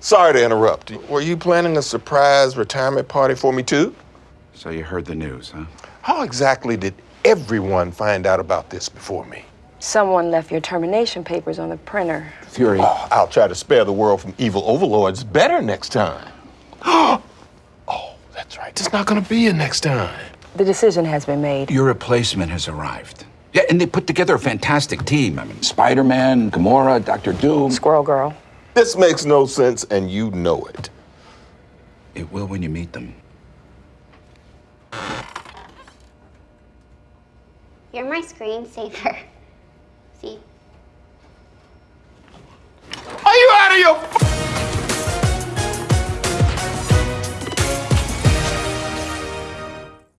Sorry to interrupt. Were you planning a surprise retirement party for me too? So you heard the news, huh? How exactly did everyone find out about this before me? Someone left your termination papers on the printer. Fury. Oh, I'll try to spare the world from evil overlords better next time. oh, that's right. It's not gonna be a next time. The decision has been made. Your replacement has arrived. Yeah, and they put together a fantastic team. I mean, Spider Man, Gamora, Doctor Doom. Squirrel Girl. This makes no sense, and you know it. It will when you meet them. You're my screensaver. See?